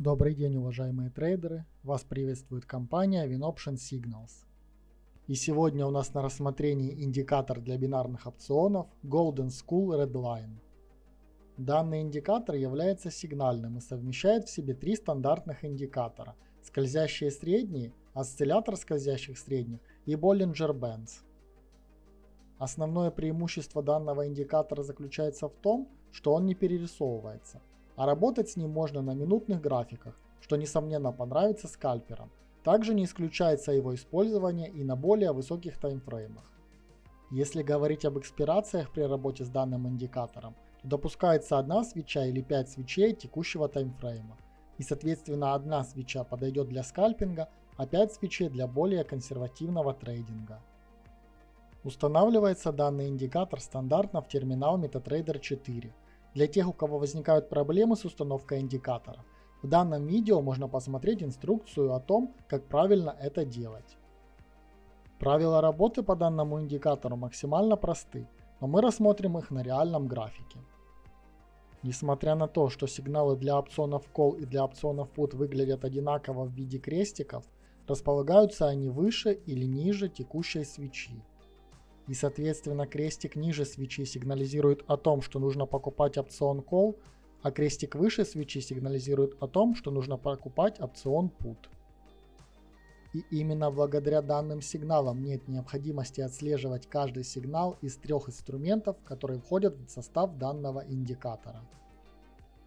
Добрый день, уважаемые трейдеры! Вас приветствует компания WinOption Signals. И сегодня у нас на рассмотрении индикатор для бинарных опционов Golden School Redline. Данный индикатор является сигнальным и совмещает в себе три стандартных индикатора – скользящие средние, осциллятор скользящих средних и Bollinger Bands. Основное преимущество данного индикатора заключается в том, что он не перерисовывается – а работать с ним можно на минутных графиках, что несомненно понравится скальперам. Также не исключается его использование и на более высоких таймфреймах. Если говорить об экспирациях при работе с данным индикатором, то допускается одна свеча или 5 свечей текущего таймфрейма. И соответственно одна свеча подойдет для скальпинга, а 5 свечей для более консервативного трейдинга. Устанавливается данный индикатор стандартно в терминал MetaTrader 4 для тех, у кого возникают проблемы с установкой индикатора, в данном видео можно посмотреть инструкцию о том, как правильно это делать. Правила работы по данному индикатору максимально просты, но мы рассмотрим их на реальном графике. Несмотря на то, что сигналы для опционов Call и для опционов Put выглядят одинаково в виде крестиков, располагаются они выше или ниже текущей свечи и соответственно крестик ниже свечи сигнализирует о том, что нужно покупать опцион Call, а крестик выше свечи сигнализирует о том, что нужно покупать опцион Put. И именно благодаря данным сигналам нет необходимости отслеживать каждый сигнал из трех инструментов, которые входят в состав данного индикатора.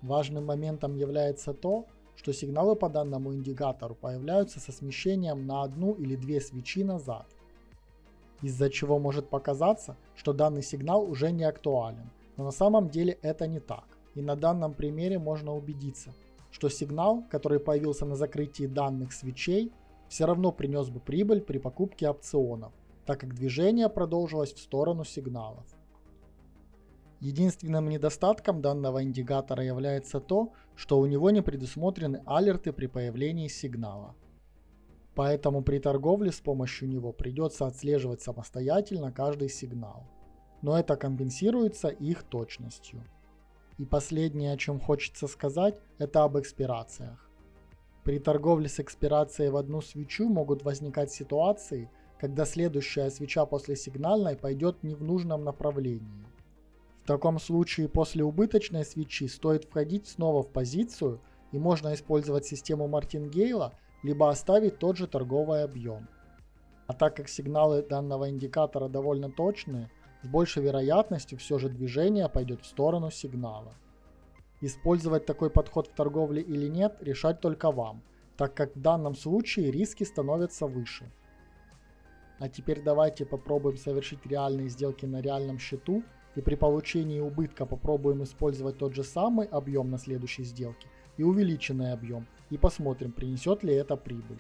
Важным моментом является то, что сигналы по данному индикатору появляются со смещением на одну или две свечи назад – из-за чего может показаться, что данный сигнал уже не актуален, но на самом деле это не так. И на данном примере можно убедиться, что сигнал, который появился на закрытии данных свечей, все равно принес бы прибыль при покупке опционов, так как движение продолжилось в сторону сигналов. Единственным недостатком данного индикатора является то, что у него не предусмотрены алерты при появлении сигнала. Поэтому при торговле с помощью него придется отслеживать самостоятельно каждый сигнал. Но это компенсируется их точностью. И последнее, о чем хочется сказать, это об экспирациях. При торговле с экспирацией в одну свечу могут возникать ситуации, когда следующая свеча после сигнальной пойдет не в нужном направлении. В таком случае после убыточной свечи стоит входить снова в позицию и можно использовать систему Мартингейла либо оставить тот же торговый объем. А так как сигналы данного индикатора довольно точные, с большей вероятностью все же движение пойдет в сторону сигнала. Использовать такой подход в торговле или нет, решать только вам, так как в данном случае риски становятся выше. А теперь давайте попробуем совершить реальные сделки на реальном счету и при получении убытка попробуем использовать тот же самый объем на следующей сделке и увеличенный объем и посмотрим принесет ли это прибыль.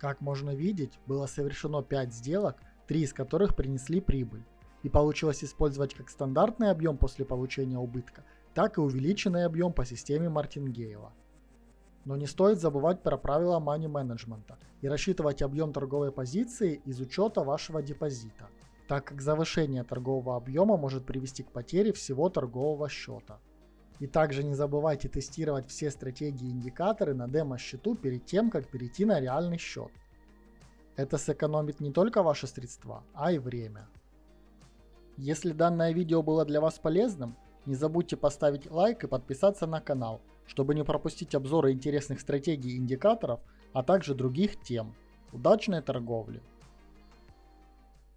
Как можно видеть, было совершено 5 сделок, 3 из которых принесли прибыль. И получилось использовать как стандартный объем после получения убытка, так и увеличенный объем по системе Мартингейла. Но не стоит забывать про правила money менеджмента и рассчитывать объем торговой позиции из учета вашего депозита, так как завышение торгового объема может привести к потере всего торгового счета. И также не забывайте тестировать все стратегии и индикаторы на демо-счету перед тем, как перейти на реальный счет. Это сэкономит не только ваши средства, а и время. Если данное видео было для вас полезным, не забудьте поставить лайк и подписаться на канал, чтобы не пропустить обзоры интересных стратегий и индикаторов, а также других тем. Удачной торговли!